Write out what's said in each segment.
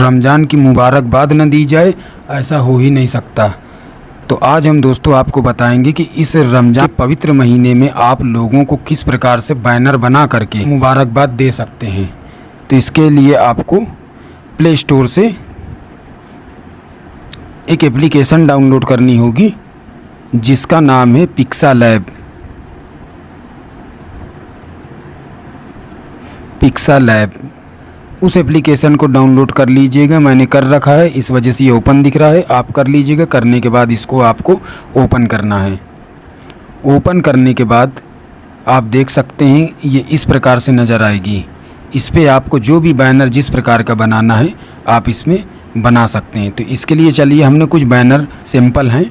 रमज़ान की मुबारकबाद न दी जाए, ऐसा हो ही नहीं सकता। तो आज हम दोस्तों आपको बताएँगे कि इस रमज़ान पवित्र महीने में आप लोगों को किस प्रकार से बैनर बना करके मुबारकबाद दे सकते हैं। तो इसके लिए आपको प्ले स्टोर से एक एप्लीकेशन डाउनलोड करनी होगी, जिसका नाम है पिक्सा लैब पिक्सा लैब उस एप्लीकेशन को डाउनलोड कर लीजिएगा। मैंने कर रखा है। इस वजह से ये ओपन दिख रहा है। आप कर लीजिएगा। करने के बाद इसको आपको ओपन करना है। ओपन करने के बाद आप देख सकते हैं, ये इस प्रकार से नज़र आएगी। इस पर आपको जो भी बैनर जिस प्रकार का बनाना है, आप इसमें बना सकते हैं। तो इसके लिए चलिए, हमने कुछ बैनर सिंपल हैं।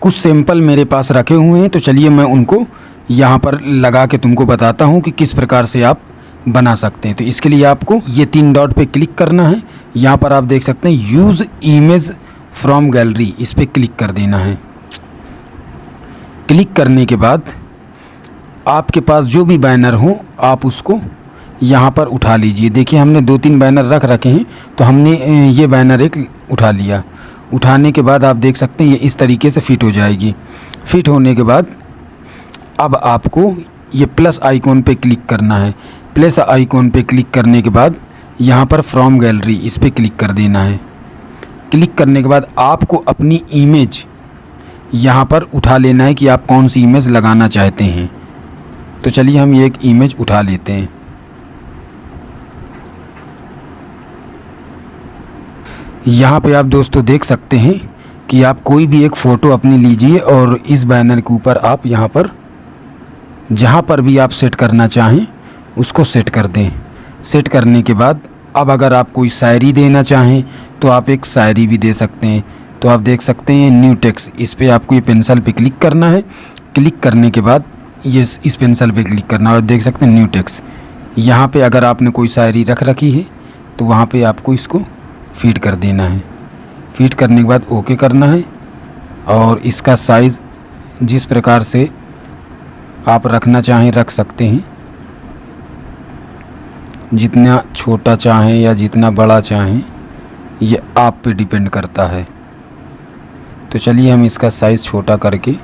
कुछ सैंपल मेरे पास रखे हुए हैं। तो चलिए, मैं उनको यहाँ पर लगा के तुमको बताता हूँ कि किस प्रकार से आप बना सकते हैं। तो इसके लिए आपको ये तीन डॉट पे क्लिक करना है। यहाँ पर आप देख सकते हैं यूज़ इमेज फ्रॉम गैलरी इस पर क्लिक कर देना है। क्लिक करने के बाद आपके पास जो भी बैनर हो, आप उसको यहाँ पर उठा लीजिए। देखिए, हमने दो तीन बैनर रख रखे हैं तो हमने ये बैनर एक उठा लिया। उठाने के बाद आप देख सकते हैं, ये इस तरीके से फिट हो जाएगी। फिट होने के बाद अब आपको ये प्लस आइकॉन पे क्लिक करना है। प्लस आइकॉन पे क्लिक करने के बाद यहाँ पर फ्रॉम गैलरी इस पर क्लिक कर देना है। क्लिक करने के बाद आपको अपनी इमेज यहाँ पर उठा लेना है कि आप कौन सी इमेज लगाना चाहते हैं। तो चलिए हम ये एक इमेज उठा लेते हैं। यहाँ पे आप दोस्तों देख सकते हैं कि आप कोई भी एक फ़ोटो अपनी लीजिए और इस बैनर के ऊपर आप यहाँ पर, जहाँ पर भी आप सेट करना चाहें उसको सेट कर दें। सेट करने के बाद, अब अगर आप कोई शायरी देना चाहें तो आप एक शायरी भी दे सकते हैं। तो आप देख सकते हैं न्यू टेक्स इस पर आपको ये पेंसिल पे क्लिक करना है। क्लिक करने के बाद, ये इस पेंसिल पे क्लिक करना है और देख सकते हैं न्यू टेक्स यहाँ पे अगर आपने कोई शायरी रख रखी है तो वहाँ पे आपको इसको फ़ीड कर देना है। फ़ीड करने के बाद ओके करना है और इसका साइज़ जिस प्रकार से आप रखना चाहें, रख सकते हैं। जितना छोटा चाहें या जितना बड़ा चाहें, ये आप पे डिपेंड करता है। तो चलिए हम इसका साइज़ छोटा करके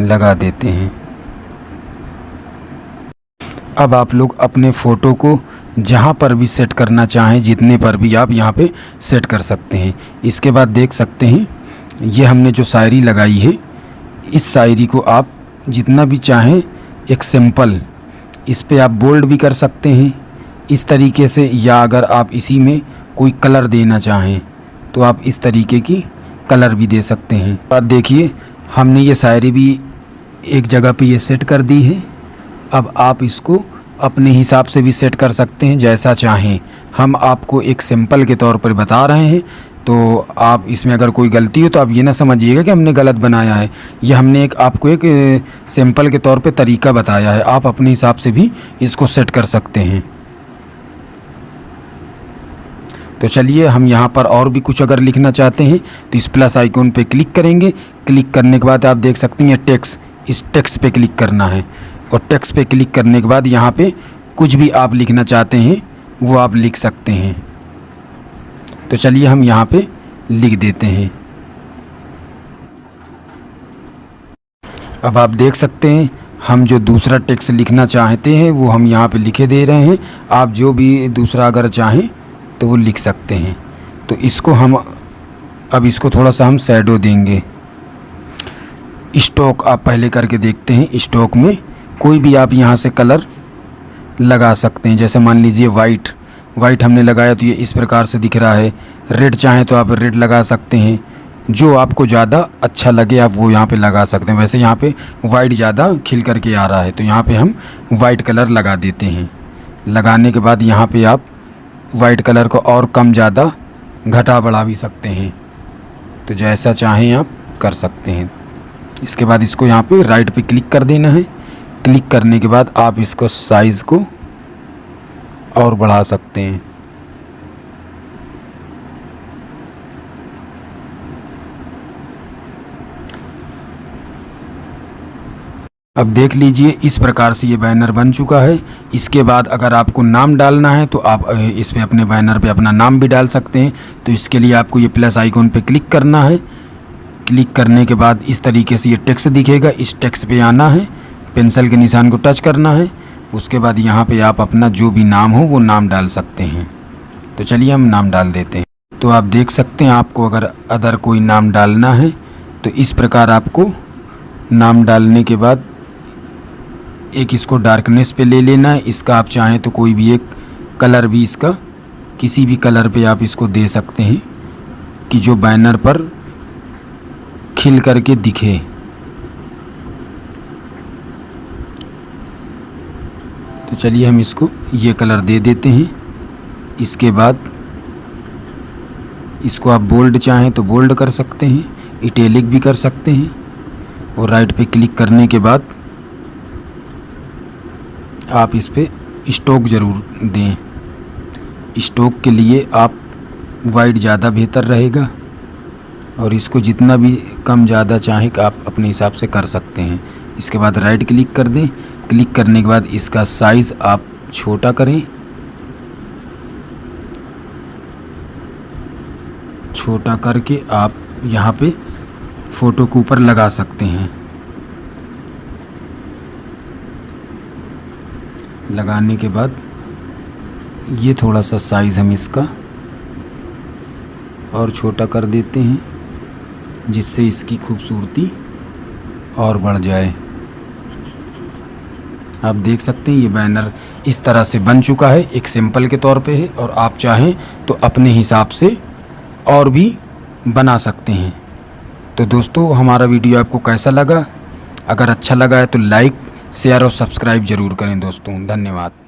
लगा देते हैं। अब आप लोग अपने फ़ोटो को जहाँ पर भी सेट करना चाहें, जितने पर भी आप यहाँ पे सेट कर सकते हैं। इसके बाद देख सकते हैं, ये हमने जो शायरी लगाई है, इस शायरी को आप जितना भी चाहें, एक सिंपल इस पर आप बोल्ड भी कर सकते हैं। इस तरीके से या अगर आप इसी में कोई कलर देना चाहें तो आप इस तरीके की कलर भी दे सकते हैं। अब देखिए, हमने ये शायरी भी एक जगह पे ये सेट कर दी है। अब आप इसको अपने हिसाब से भी सेट कर सकते हैं, जैसा चाहें। हम आपको एक सिंपल के तौर पर बता रहे हैं। तो आप इसमें अगर कोई गलती हो तो आप ये ना समझिएगा कि हमने गलत बनाया है। ये हमने एक, आपको एक सिंपल के तौर पे तरीका बताया है। आप अपने हिसाब से भी इसको सेट कर सकते हैं। तो चलिए, हम यहाँ पर और भी कुछ अगर लिखना चाहते हैं तो इस प्लस आइकॉन पे क्लिक करेंगे। क्लिक करने के बाद आप देख सकते हैं टेक्स इस टेक्स पे क्लिक करना है। और टेक्स पे क्लिक करने के बाद यहाँ पे कुछ भी आप लिखना चाहते हैं, वो आप लिख सकते हैं। तो चलिए हम यहाँ पे लिख देते हैं। अब आप देख सकते हैं, हम जो दूसरा टेक्स्ट लिखना चाहते हैं, वो हम यहाँ पे लिखे दे रहे हैं। आप जो भी दूसरा अगर चाहें तो वो लिख सकते हैं। तो इसको हम, अब इसको थोड़ा सा हम सैडो देंगे। स्टॉक आप पहले करके देखते हैं स्टॉक में कोई भी आप यहाँ से कलर लगा सकते हैं। जैसे मान लीजिए वाइट वाइट हमने लगाया तो ये इस प्रकार से दिख रहा है। रेड चाहें तो आप रेड लगा सकते हैं। जो आपको ज़्यादा अच्छा लगे, आप वो यहाँ पे लगा सकते हैं। वैसे यहाँ पे वाइट ज़्यादा खिल करके आ रहा है तो यहाँ पे हम वाइट कलर लगा देते हैं। लगाने के बाद यहाँ पे आप वाइट कलर को और कम ज़्यादा घटा बढ़ा भी सकते हैं। तो जैसा चाहें आप कर सकते हैं। इसके बाद इसको यहाँ पे राइट पे क्लिक कर देना है। क्लिक करने के बाद आप इसको साइज़ को और बढ़ा सकते हैं। अब देख लीजिए, इस प्रकार से ये बैनर बन चुका है। इसके बाद अगर आपको नाम डालना है तो आप इस पे अपने बैनर पे अपना नाम भी डाल सकते हैं। तो इसके लिए आपको ये प्लस आइकॉन पे क्लिक करना है। क्लिक करने के बाद इस तरीके से ये टेक्स्ट दिखेगा। इस टेक्स्ट पे आना है। पेंसिल के निशान को टच करना है। उसके बाद यहाँ पे आप अपना जो भी नाम हो, वो नाम डाल सकते हैं। तो चलिए हम नाम डाल देते हैं। तो आप देख सकते हैं, आपको अगर अदर कोई नाम डालना है तो इस प्रकार आपको नाम डालने के बाद एक इसको डार्कनेस पे ले लेना है। इसका आप चाहें तो कोई भी एक कलर भी इसका, किसी भी कलर पे आप इसको दे सकते हैं कि जो बैनर पर खिल करके दिखे। तो चलिए हम इसको, ये कलर दे देते हैं। इसके बाद इसको आप बोल्ड चाहें तो बोल्ड कर सकते हैं, इटेलिक भी कर सकते हैं। और राइट पे क्लिक करने के बाद आप इस पर स्टोक ज़रूर दें। स्टोक के लिए आप वाइट ज़्यादा बेहतर रहेगा। और इसको जितना भी कम ज़्यादा चाहें आप अपने हिसाब से कर सकते हैं। इसके बाद राइट क्लिक कर दें। क्लिक करने के बाद इसका साइज़ आप छोटा करें। छोटा करके आप यहाँ पे फ़ोटो के ऊपर लगा सकते हैं। लगाने के बाद ये थोड़ा सा साइज़ हम इसका और छोटा कर देते हैं, जिससे इसकी खूबसूरती और बढ़ जाए। आप देख सकते हैं, ये बैनर इस तरह से बन चुका है, एक सिंपल के तौर पे है, और आप चाहें तो अपने हिसाब से और भी बना सकते हैं। तो दोस्तों, हमारा वीडियो आपको कैसा लगा? अगर अच्छा लगा है तो लाइक, शेयर और सब्सक्राइब ज़रूर करें दोस्तों। धन्यवाद।